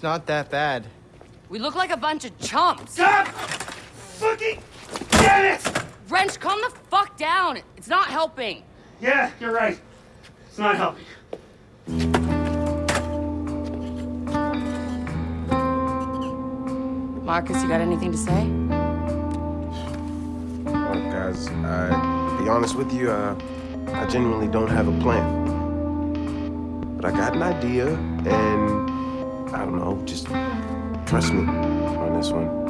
it's not that bad. We look like a bunch of chumps. Stop! Fucking damn it! Wrench, calm the fuck down. It's not helping. Yeah, you're right. It's not helping. Marcus, you got anything to say? Well, guys, I be honest with you, uh, I genuinely don't have a plan. But I got an idea, and I don't know, just trust me on this one.